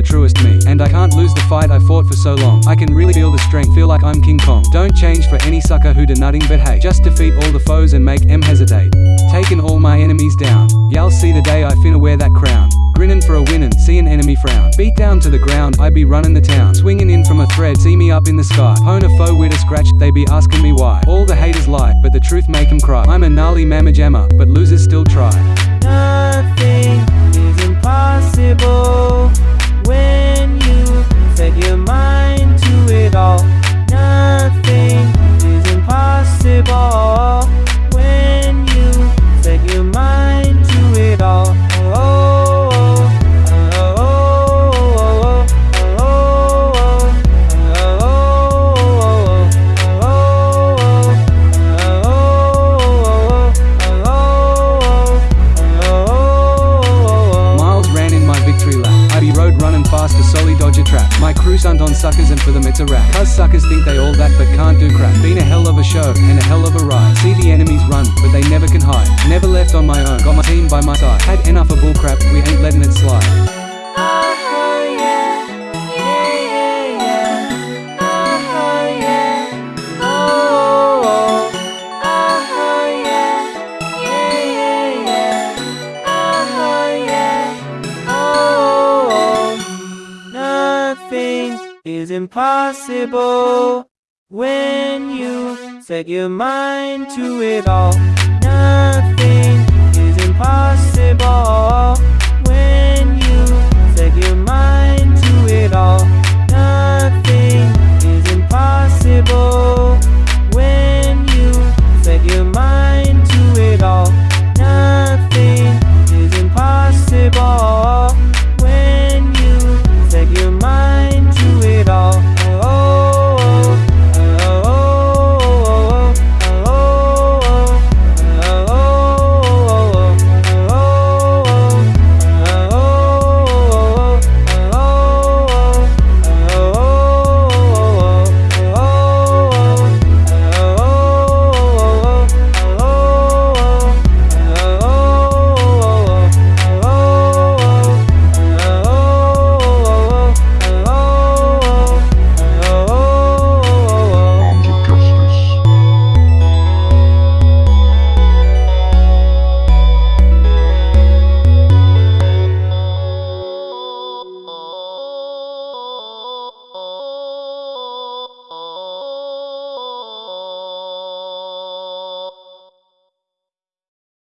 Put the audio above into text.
the truest me. And I can't lose the fight I fought for so long. I can really feel the strength, feel like I'm King Kong. Don't change for any sucker who do nothing but hate. Just defeat all the foes and make em hesitate. Taking all my enemies down. Y'all see the day I finna wear that crown. Grinning for a winning, see an enemy frown. Beat down to the ground, I be running the town. Swinging in from a thread, see me up in the sky. Pwn a foe with a scratch, they be asking me why. All the haters lie, but the truth make them cry. I'm a gnarly mamma jammer, but losers still try. Nothing is stunt on suckers and for them it's a rap. Cause suckers think they all that but can't do crap. Been a hell of a show and a hell of a ride. See the enemies run, but they never can hide. Never left on my own, got my team by my side. Had enough of bull crap, we ain't letting it slide. Is impossible when you set your mind to it all.